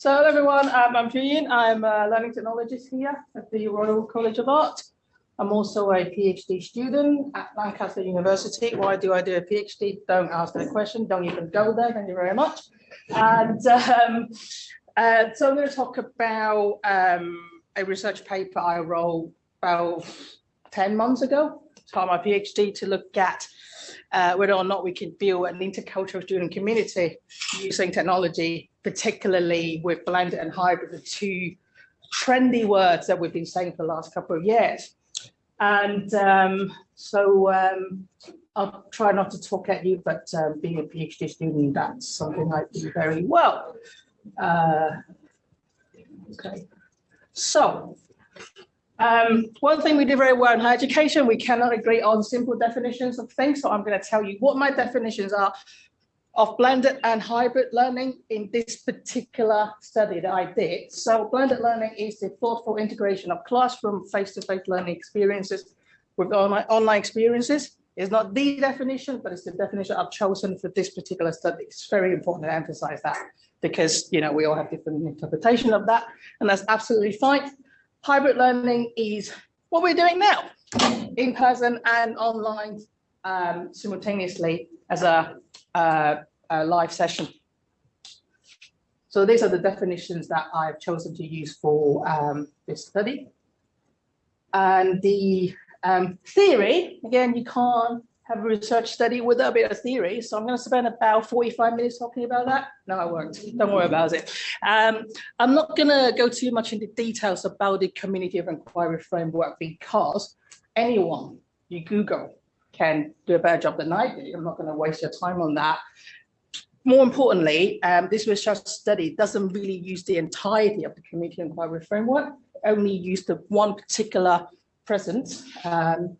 So hello everyone, um, I'm Julian. I'm a learning technologist here at the Royal College of Art. I'm also a PhD student at Lancaster University. Why do I do a PhD? Don't ask that question. Don't even go there. Thank you very much. And um, uh, so I'm going to talk about um, a research paper I wrote about 10 months ago, part of my PhD to look at uh, whether or not we can build an intercultural student community using technology, particularly with blended and hybrid, the two trendy words that we've been saying for the last couple of years. And um, so um, I'll try not to talk at you, but uh, being a PhD student, that's something I do very well. Uh, okay, so um, one thing we do very well in higher education, we cannot agree on simple definitions of things. So I'm going to tell you what my definitions are of blended and hybrid learning in this particular study that I did. So blended learning is the thoughtful integration of classroom face-to-face -face learning experiences with online, online experiences. It's not the definition, but it's the definition I've chosen for this particular study. It's very important to emphasize that because, you know, we all have different interpretation of that, and that's absolutely fine hybrid learning is what we're doing now, in person and online um, simultaneously as a, a live session. So these are the definitions that I've chosen to use for um, this study. And the um, theory, again, you can't have a research study without a bit of theory. So I'm going to spend about 45 minutes talking about that. No, I won't. Don't worry about it. Um, I'm not going to go too much into details about the community of inquiry framework because anyone you Google can do a better job than I do. I'm not going to waste your time on that. More importantly, um, this research study doesn't really use the entirety of the community inquiry framework, only use the one particular present um,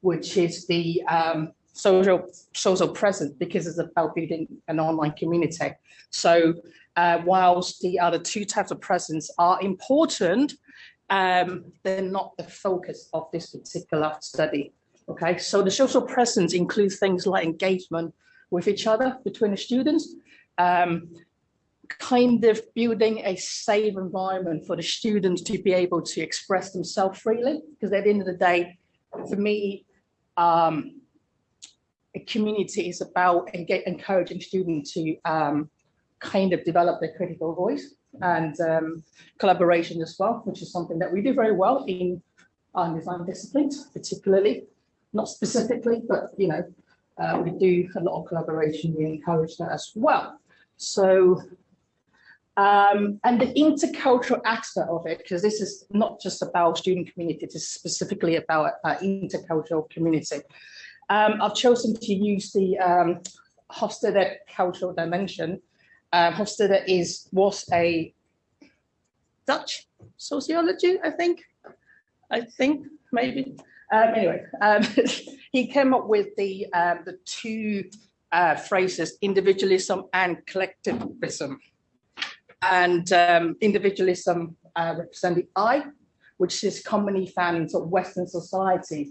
which is the um, social social presence because it's about building an online community. So uh, whilst the other two types of presence are important, um, they're not the focus of this particular study. Okay, so the social presence includes things like engagement with each other between the students, um, kind of building a safe environment for the students to be able to express themselves freely. Because at the end of the day, for me, um, a community is about encouraging students to um, kind of develop their critical voice and um, collaboration as well, which is something that we do very well in our design disciplines, particularly, not specifically, but you know, uh, we do a lot of collaboration, we encourage that as well. So, um, and the intercultural aspect of it, because this is not just about student community, it is specifically about uh, intercultural community. Um, I've chosen to use the um, Hofstede cultural dimension. Um, Hofstede is was a Dutch sociology, I think. I think maybe. Um, anyway, um, he came up with the um, the two uh, phrases individualism and collectivism. And um, individualism uh, representing I, which is commonly found in sort of Western society.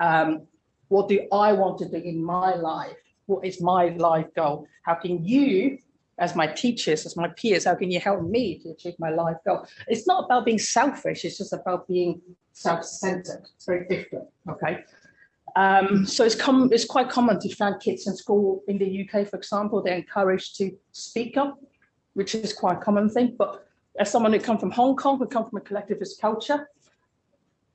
Um, what do I want to do in my life? What is my life goal? How can you, as my teachers, as my peers, how can you help me to achieve my life goal? It's not about being selfish, it's just about being self-centered. It's very different, okay? Um, so it's, it's quite common to find kids in school in the UK, for example, they're encouraged to speak up, which is quite a common thing. But as someone who come from Hong Kong, who come from a collectivist culture,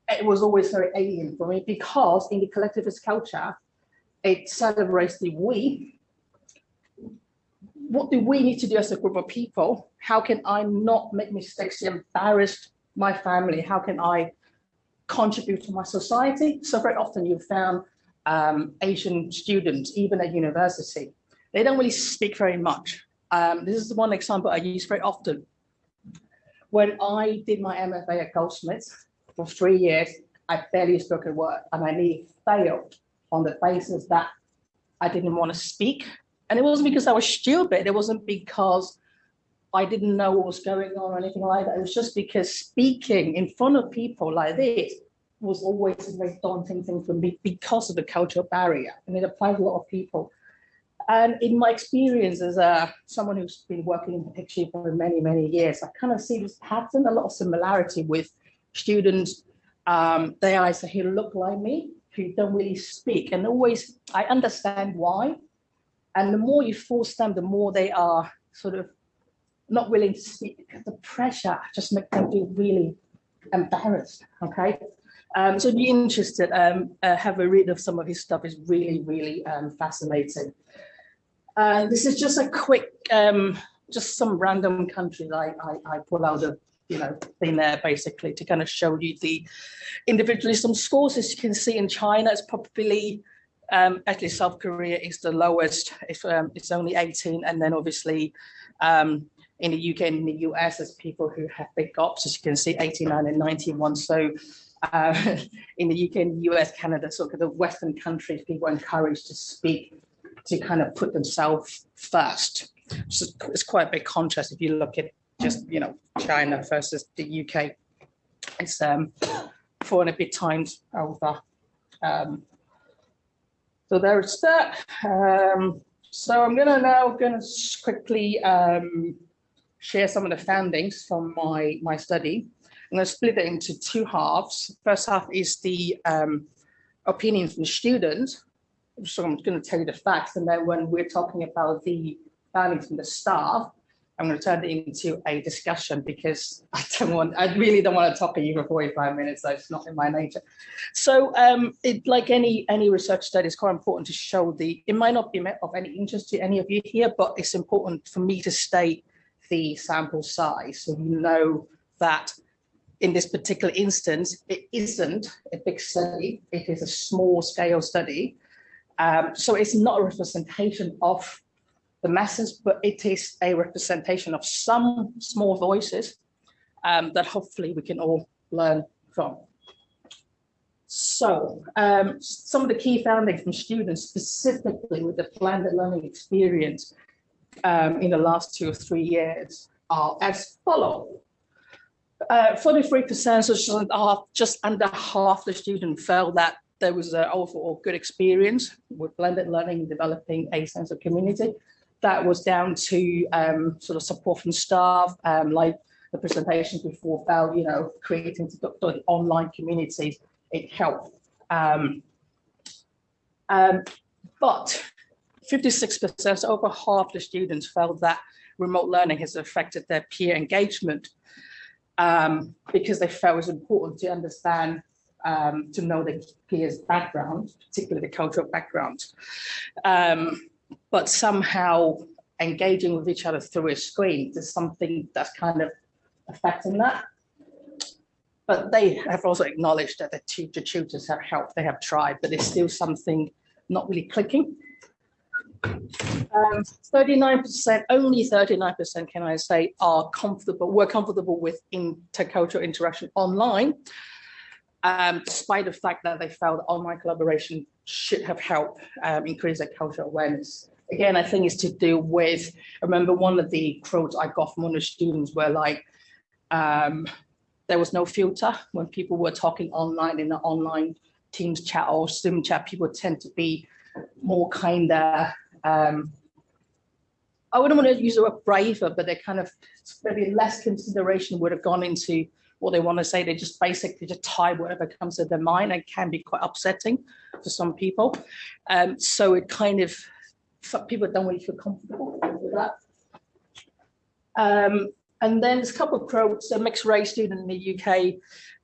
it was always very alien for me because in the collectivist culture, it celebrates the we. What do we need to do as a group of people? How can I not make mistakes, embarrass my family? How can I contribute to my society? So very often you've found um, Asian students, even at university, they don't really speak very much. Um, this is one example I use very often. When I did my MFA at Goldsmiths, for three years, I barely spoke a word and I nearly failed on the basis that I didn't want to speak. And it wasn't because I was stupid. It wasn't because I didn't know what was going on or anything like that. It was just because speaking in front of people like this was always a very daunting thing for me because of the cultural barrier. And it applies to a lot of people. And in my experience as a, someone who's been working in PhD for many, many years, I kind of see this pattern, a lot of similarity with students. Um, they either who look like me, who don't really speak, and always I understand why. And the more you force them, the more they are sort of not willing to speak because the pressure just makes them feel really embarrassed. Okay. Um, so be interested, um, uh, have a read of some of his stuff is really, really um, fascinating. Uh, this is just a quick, um, just some random countries I, I, I pull out of, you know, thing there basically to kind of show you the individualism scores. As you can see in China, it's probably, um, actually South Korea is the lowest, it's, um, it's only 18. And then obviously um, in the UK and the US, there's people who have big ops, as you can see, 89 and 91. So uh, in the UK and the US, Canada, sort of the Western countries, people are encouraged to speak, to kind of put themselves first. So it's quite a big contrast if you look at just, you know, China versus the UK. It's um, four and a bit times over. Um, so there's that. Um, so I'm gonna now gonna quickly um, share some of the findings from my, my study. I'm going to split it into two halves. First half is the um, opinion from the students. So I'm going to tell you the facts. And then when we're talking about the findings from the staff, I'm going to turn it into a discussion because I don't want, I really don't want to talk to you for 45 minutes. That's not in my nature. So um, it, like any any research study, it's quite important to show the, it might not be of any interest to any of you here, but it's important for me to state the sample size. So you know that in this particular instance, it isn't a big study, it is a small scale study. Um, so it's not a representation of the masses, but it is a representation of some small voices um, that hopefully we can all learn from. So um, some of the key findings from students specifically with the blended learning experience um, in the last two or three years are as follow. 43% uh, so just under half the students felt that there was an overall good experience with blended learning, developing a sense of community. That was down to um, sort of support from staff, um, like the presentations before felt, you know, creating the online communities, it helped. Um, um but 56%, over half the students felt that remote learning has affected their peer engagement um, because they felt it was important to understand, um, to know the peers' background, particularly the cultural background. Um, but somehow engaging with each other through a screen is something that's kind of affecting that. But they have also acknowledged that the tutors have helped, they have tried, but there's still something not really clicking. 39%, um, only 39% can I say are comfortable, were comfortable with intercultural interaction online, um, despite the fact that they felt online collaboration should have helped um, increase their cultural awareness. Again, I think it's to do with, I remember one of the quotes I got from one of the students were like, um, there was no filter when people were talking online in the online Teams chat or Zoom chat, people tend to be more kind of um, I wouldn't want to use the word braver, but they're kind of maybe less consideration would have gone into what they want to say. They just basically just tie whatever comes to their mind and can be quite upsetting for some people. Um, so it kind of, people don't really feel comfortable with that. Um, and then there's a couple of quotes, a mixed race student in the UK,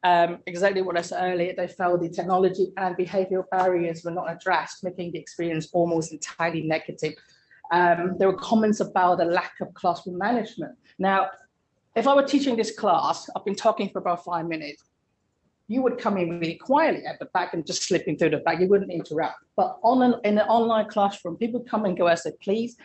um, exactly what I said earlier, they felt the technology and behavioral barriers were not addressed, making the experience almost entirely negative. Um, there were comments about the lack of classroom management. Now, if I were teaching this class, I've been talking for about five minutes, you would come in really quietly at the back and just slipping through the back, you wouldn't interrupt. But on an, in an online classroom, people come and go as they please.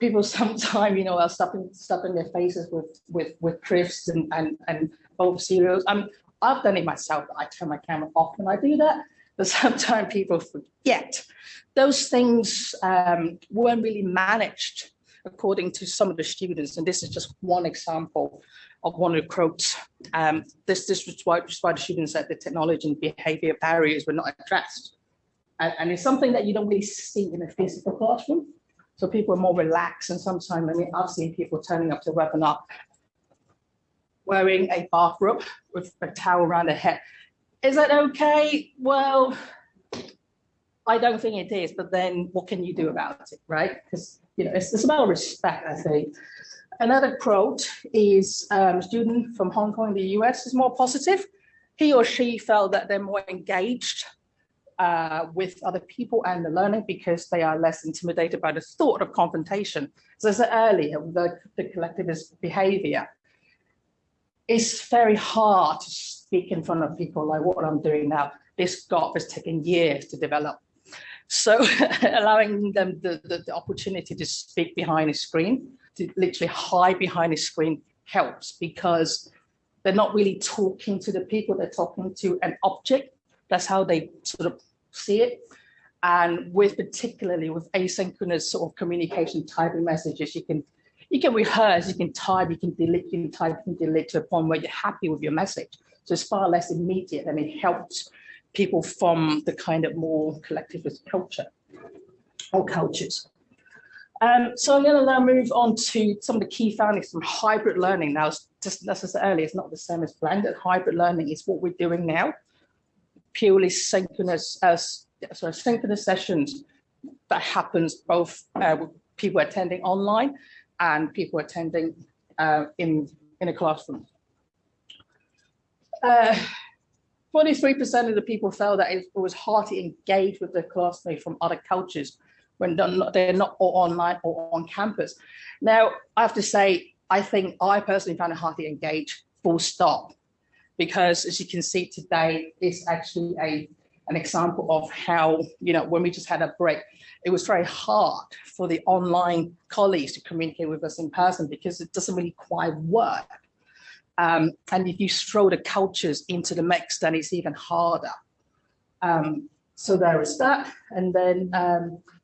People sometimes, you know, are stuffing, stuffing their faces with, with, with crisps and, and, and bowl of cereals. I mean, I've done it myself. I turn my camera off when I do that, but sometimes people forget. Those things um, weren't really managed according to some of the students. And this is just one example of one of the quotes. Um, this, this was why, why the students said the technology and behavior barriers were not addressed. And, and, it's something that you don't really see in a physical classroom. So people are more relaxed and sometimes, I mean, I've seen people turning up to webinar wearing a bathrobe with a towel around their head. Is that okay? Well, I don't think it is, but then what can you do about it, right? Because, you know, it's, it's about respect, I think. Another quote is um, a student from Hong Kong the US is more positive. He or she felt that they're more engaged uh, with other people and the learning because they are less intimidated by the thought of confrontation. So As I said earlier, the, the collectivist behavior. It's very hard to speak in front of people like what I'm doing now. This golf has taken years to develop. So allowing them the, the, the opportunity to speak behind a screen, to literally hide behind a screen helps because they're not really talking to the people, they're talking to an object. That's how they sort of see it. And with particularly with asynchronous sort of communication typing messages, you can you can rehearse, you can type, you can delete, you can type, you can delete to a point where you're happy with your message. So it's far less immediate and it helps people from the kind of more collectivist culture or cultures. Um, so I'm going to now move on to some of the key findings from hybrid learning. Now, just as I said earlier, it's not the same as blended. Hybrid learning is what we're doing now, purely synchronous, as uh, sorry, synchronous sessions that happens both uh, with people attending online and people attending uh, in in a classroom. Uh, 43% of the people felt that it was hard to engage with their classmates from other cultures when they're not, they're not online or on campus. Now, I have to say, I think I personally found it hard to engage full stop because as you can see today, it's actually a an example of how, you know, when we just had a break, it was very hard for the online colleagues to communicate with us in person because it doesn't really quite work. Um, and if you throw the cultures into the mix, then it's even harder. Um, so there is that. And then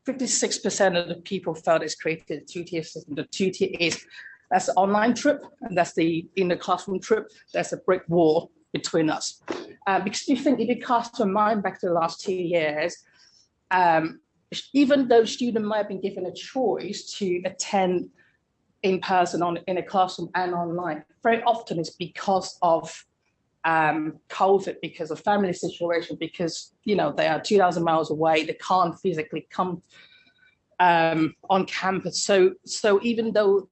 56% um, of the people felt it's created a two-tier system. The two-tier is that's the online trip, and that's the in the classroom trip. There's a brick wall between us. Uh, because you think if you cast your mind back to the last two years, um, even though students might have been given a choice to attend in person on in a classroom and online. Very often it's because of um, COVID, because of family situation, because you know they are 2,000 miles away, they can't physically come um, on campus. So so even though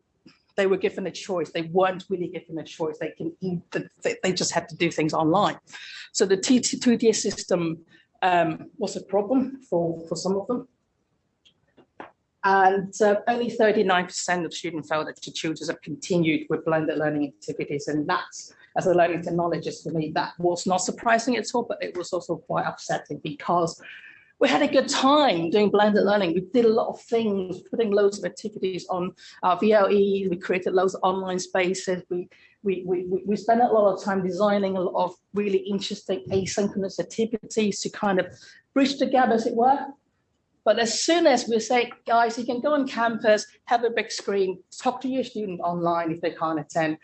they were given a choice, they weren't really given a choice. They can they just had to do things online. So the two-tier system um, was a problem for for some of them. And uh, only 39% of students felt that the tutors have continued with blended learning activities. And that's, as a learning technologist for me, that was not surprising at all, but it was also quite upsetting because we had a good time doing blended learning. We did a lot of things, putting loads of activities on uh, our VLE. We created loads of online spaces. We, we, we, we spent a lot of time designing a lot of really interesting asynchronous activities to kind of bridge the gap, as it were, but as soon as we say, guys, you can go on campus, have a big screen, talk to your student online if they can't attend,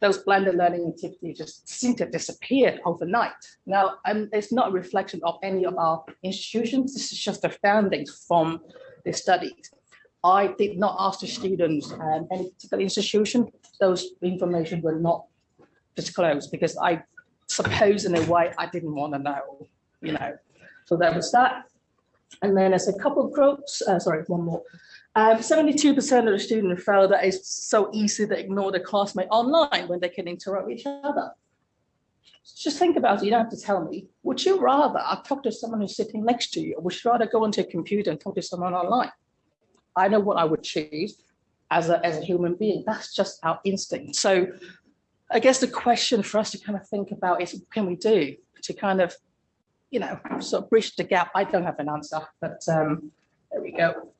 those blended learning activities just seem to have disappeared overnight. Now, um, it's not a reflection of any of our institutions. This is just the findings from the studies. I did not ask the students um, any particular institution. Those information were not disclosed because I suppose in a way I didn't want to know, you know. So that was that. And then there's a couple of quotes, uh, sorry, one more. 72% um, of the students felt that it's so easy to ignore the classmate online when they can interrupt each other. Just think about it, you don't have to tell me. Would you rather talk to someone who's sitting next to you, or would you rather go onto a computer and talk to someone online? I know what I would choose as a, as a human being. That's just our instinct. So I guess the question for us to kind of think about is, what can we do to kind of you know, sort of bridge the gap. I don't have an answer, but um, there we go.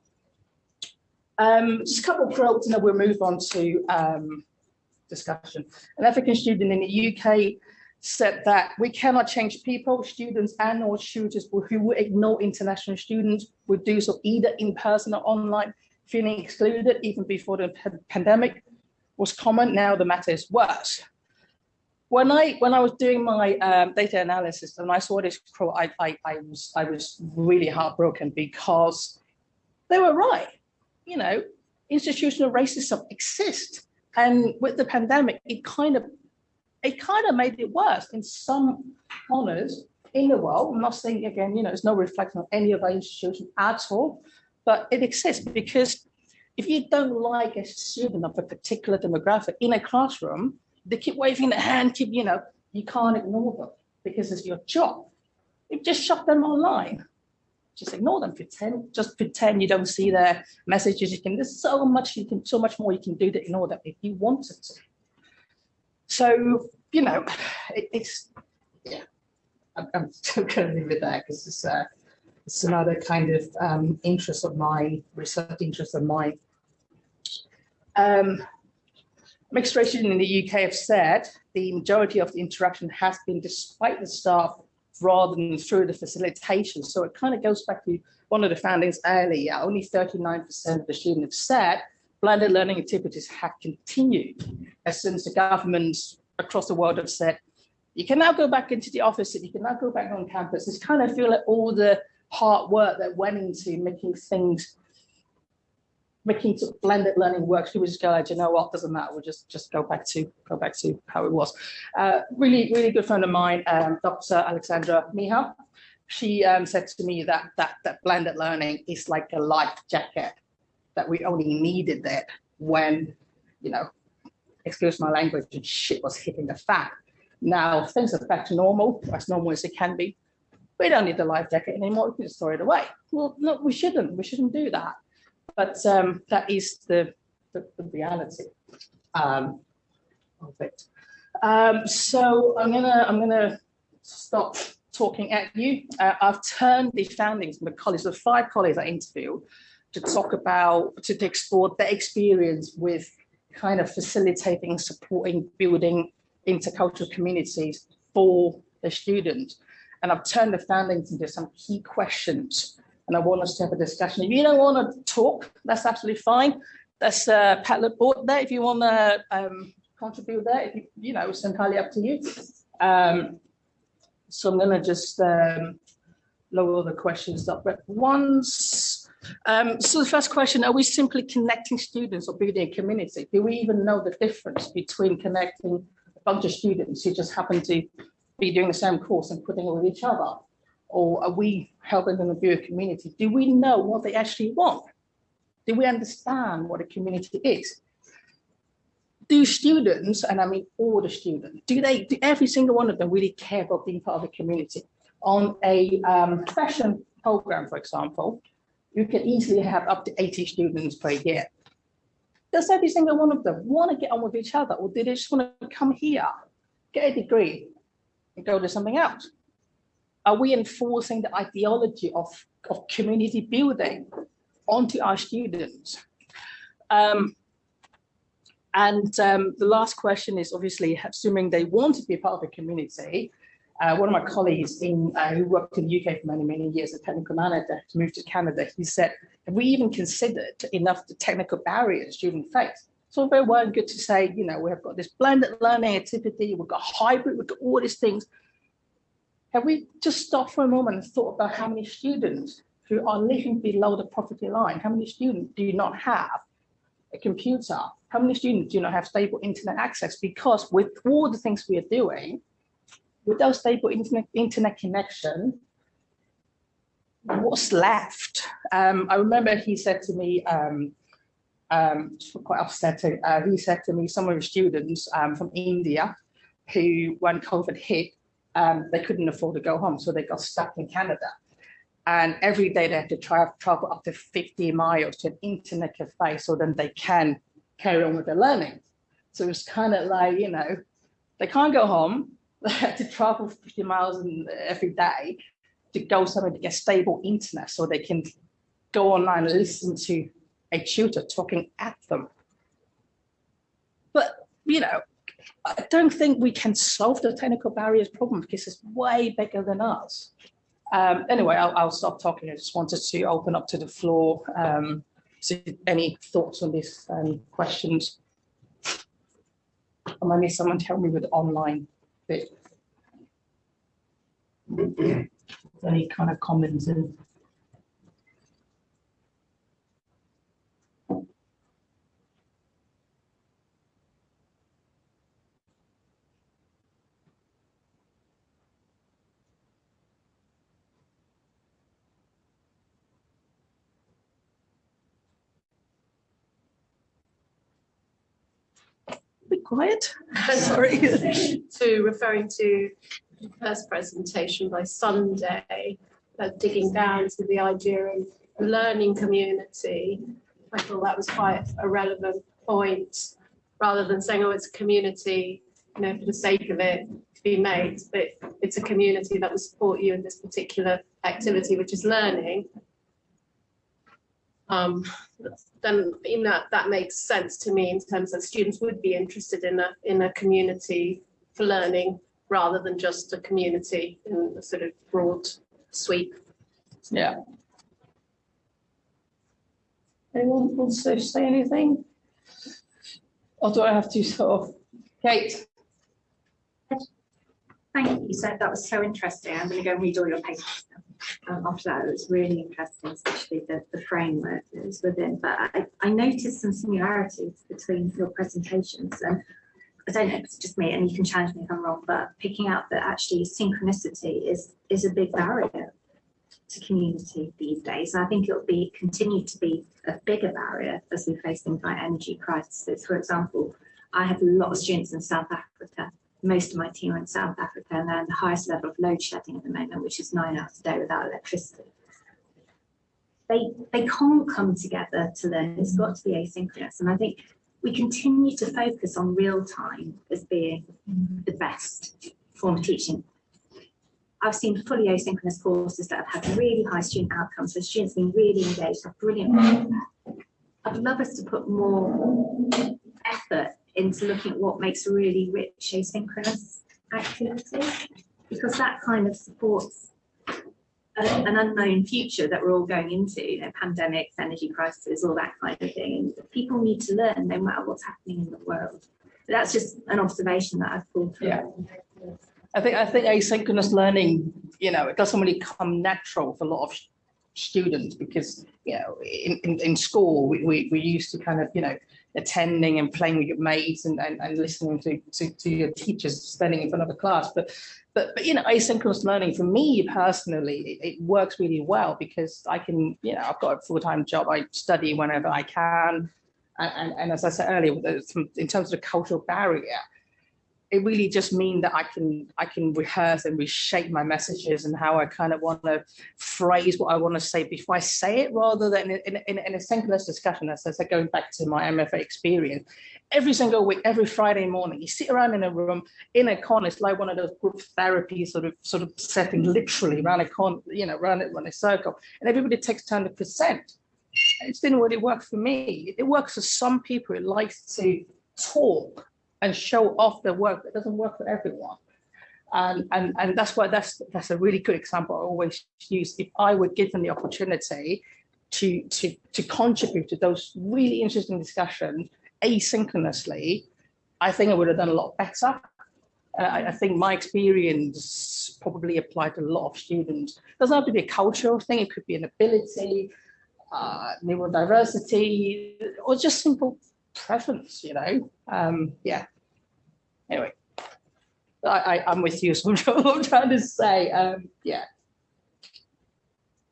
Um, just a couple of quotes and then we'll move on to um, discussion. An African student in the UK said that we cannot change people, students and or tutors who would ignore international students would do so either in person or online, feeling excluded even before the pandemic was common. Now the matter is worse when I when I was doing my um, data analysis and I saw this quote, I, I, I was I was really heartbroken because they were right. You know, institutional racism exists. And with the pandemic, it kind of, it kind of made it worse in some honors in the world. I'm not saying again, you know, it's no reflection on any of our institutions at all, but it exists because if you don't like a student of a particular demographic in a classroom, they keep waving their hand, keep, you know, you can't ignore them because it's your job. You just shut them online. Just ignore them, pretend, just pretend you don't see their messages. You can, there's so much you can, so much more you can do to ignore them if you wanted to. So, you know, it, it's, yeah, I'm, I'm still gonna leave it there because it's, uh, it's another kind of um, interest of mine, research interest of mine. Um, mixed race in the UK have said the majority of the interaction has been despite the staff rather than through the facilitation. So it kind of goes back to one of the findings earlier, only 39% of the students have said blended learning activities have continued as since the governments across the world have said, you can now go back into the office, and you can now go back on campus. It's kind of feel like all the hard work that went into making things making sort of blended learning works, people just go, like, you know what, doesn't matter, we'll just just go back to go back to how it was. Uh, really, really good friend of mine, um, Dr. Alexandra Mihai, she um, said to me that that that blended learning is like a life jacket that we only needed it when, you know, excuse my language, and shit was hitting the fan. Now things are back to normal, as normal as it can be. We don't need the life jacket anymore, we can just throw it away. Well, no, we shouldn't, we shouldn't do that but um, that is the, the, the reality um, of it. Um, so I'm gonna I'm gonna stop talking at you. Uh, I've turned the foundings from the college, the five colleagues I interviewed, to talk about to explore their experience with kind of facilitating, supporting, building intercultural communities for the students. And I've turned the foundings into some key questions and I want us to have a discussion. If you don't want to talk, that's absolutely fine. That's a Padlet board there. If you want to um, contribute there, if you, you know, it's entirely up to you. Um, so I'm going to just um, lower the questions up. But once, um, so the first question, are we simply connecting students or building a community? Do we even know the difference between connecting a bunch of students who just happen to be doing the same course and putting it with each other? Or are we helping them build a community? Do we know what they actually want? Do we understand what a community is? Do students, and I mean all the students, do they, do every single one of them really care about being part of a community? On a um, fashion program, for example, you can easily have up to 80 students per year. Does every single one of them want to get on with each other or do they just want to come here, get a degree and go to something else? Are we enforcing the ideology of, of community building onto our students? Um, and um, the last question is obviously assuming they want to be part of a community. Uh, one of my colleagues in uh, who worked in the UK for many, many years, a technical manager, to move to Canada, he said, have we even considered enough the technical barriers students face? So very well and good to say, you know, we have got this blended learning activity, we've got hybrid, we've got all these things, have we just stopped for a moment and thought about how many students who are living below the poverty line, how many students do not have a computer? How many students do not have stable internet access? Because with all the things we are doing, without stable internet, internet connection, what's left? Um, I remember he said to me, um, um, quite upsetting, uh, he said to me, some of the students um, from India who, when COVID hit, um, they couldn't afford to go home, so they got stuck in Canada. And every day they had to try travel up to 50 miles to an internet cafe so then they can carry on with their learning. So it's kind of like, you know, they can't go home, they have to travel 50 miles every day to go somewhere to get stable internet so they can go online and listen to a tutor talking at them. But, you know, I don't think we can solve the technical barriers problem because it's way bigger than us. Um, anyway, I'll, I'll, stop talking. I just wanted to open up to the floor. Um, so any thoughts on these um, questions? Or maybe someone tell me with online bit. any kind of comments and Sorry. to referring to the first presentation by Sunday, uh, digging down to the idea of learning community. I thought that was quite a relevant point, rather than saying, oh, it's a community, you know, for the sake of it to be made, but it's a community that will support you in this particular activity, which is learning. Um, then, you know, that makes sense to me in terms of students would be interested in a, in a community for learning rather than just a community in a sort of broad sweep. Yeah. Anyone wants to say anything? Or do I have to sort of, Kate? Thank you. So that was so interesting. I'm going to go and read all your papers now. Um, after that, it was really interesting, especially the, the framework that was within. But I, I noticed some similarities between your presentations. And I don't know if it's just me, and you can challenge me if I'm wrong, but picking out that actually synchronicity is is a big barrier to community these days. And I think it'll be continue to be a bigger barrier as we face things like energy crises. For example, I have a lot of students in South Africa most of my team are in South Africa and they're in the highest level of load shedding at the moment, which is nine hours a day without electricity. They, they can't come together to learn. It's got to be asynchronous. And I think we continue to focus on real time as being the best form of teaching. I've seen fully asynchronous courses that have had really high student outcomes, where students being really engaged, have brilliant. I'd love us to put more effort into looking at what makes a really rich asynchronous activity, because that kind of supports a, an unknown future that we're all going into, you know, pandemics, energy crisis, all that kind of thing. And people need to learn no matter what's happening in the world. That's just an observation that I've pulled through. Yeah. I think I think asynchronous learning, you know, it doesn't really come natural for a lot of students because you know in, in, in school we, we, we used to kind of you know attending and playing with your mates and, and, and listening to, to, to your teachers standing in front of a class. But, but, but you know, asynchronous learning for me personally, it, it works really well because I can, you know, I've got a full-time job. I study whenever I can. And, and, and as I said earlier, in terms of the cultural barrier, it really just mean that I can I can rehearse and reshape my messages and how I kind of want to phrase what I want to say before I say it, rather than in, in, in a synchronous discussion. As I said, going back to my MFA experience, every single week, every Friday morning, you sit around in a room in a corner. It's like one of those group therapy sort of sort of setting, literally around a con, you know, around it, around a circle, and everybody takes turn to present. It didn't really work for me. It works for some people. It likes to talk and show off their work. It doesn't work for everyone. And, and, and that's why that's that's a really good example I always use. If I were given the opportunity to, to, to contribute to those really interesting discussions asynchronously, I think I would have done a lot better. Uh, I, I think my experience probably applied to a lot of students. It doesn't have to be a cultural thing, it could be an ability, uh, neurodiversity, or just simple preference, you know? Um, yeah. Anyway, I, I, I'm with you, so I'm trying to say, um, yeah.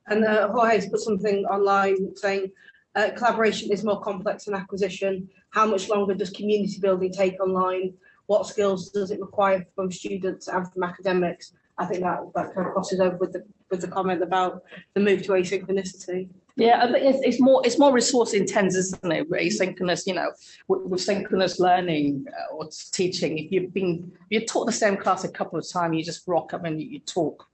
And uh, Jorge's put something online saying uh, collaboration is more complex than acquisition. How much longer does community building take online? What skills does it require from students and from academics? I think that that kind of crosses over with the with the comment about the move to asynchronicity. Yeah, I think it's, it's more it's more resource intense, isn't it? Asynchronous, you know, with, with synchronous learning uh, or teaching. If you've been you taught the same class a couple of times, you just rock up and you, you talk.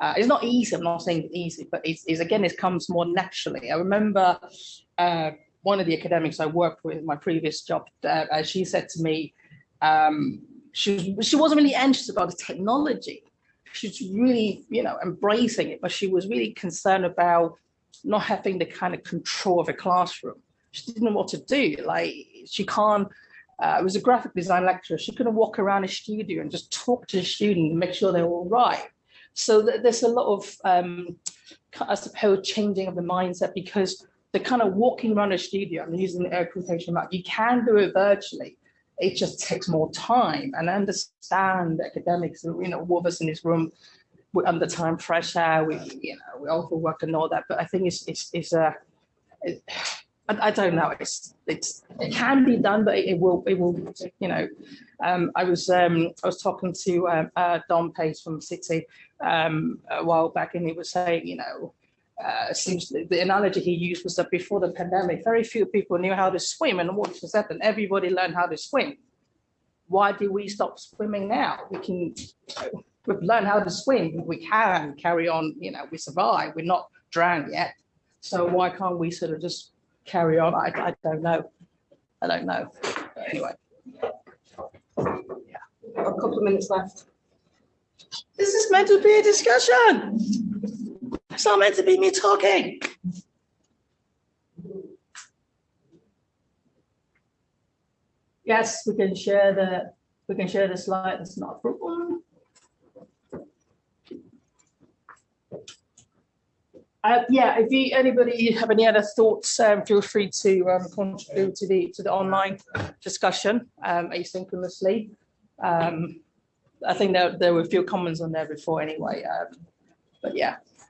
Uh, it's not easy. I'm not saying it's easy, but it's, it's again, it comes more naturally. I remember uh, one of the academics I worked with in my previous job. Uh, she said to me, um, she she wasn't really anxious about the technology. She's really, you know, embracing it, but she was really concerned about not having the kind of control of a classroom. She didn't know what to do. Like she can't, uh, it was a graphic design lecturer. She couldn't walk around a studio and just talk to the student and make sure they're all right. So th there's a lot of, um, I suppose, changing of the mindset because the kind of walking around a studio, I'm using the air quotation mark, you can do it virtually. It just takes more time and I understand academics, you know, all of us in this room we're under time pressure. We, you know, we overwork and all that. But I think it's it's it's a, it, I, don't know. It's it's it can be done, but it will, it will, you know, um, I was, um, I was talking to, um, uh, Dom Pates from City, um, a while back and he was saying, you know, uh, seems the analogy he used was that before the pandemic, very few people knew how to swim and what just happened? Everybody learned how to swim. Why do we stop swimming now? We can, we've learned how to swim. We can carry on, you know, we survive. We're not drowned yet. So why can't we sort of just carry on? I, I don't know. I don't know. But Anyway. Yeah. A couple of minutes left. This is meant to be a discussion. It's not meant to be me talking. Yes, we can share the, we can share the slide. It's not a problem. Uh, yeah, if you, anybody have any other thoughts, um, feel free to, um, contribute to the, to the online discussion, um, asynchronously. Um, I think there, there were a few comments on there before anyway, um, but yeah,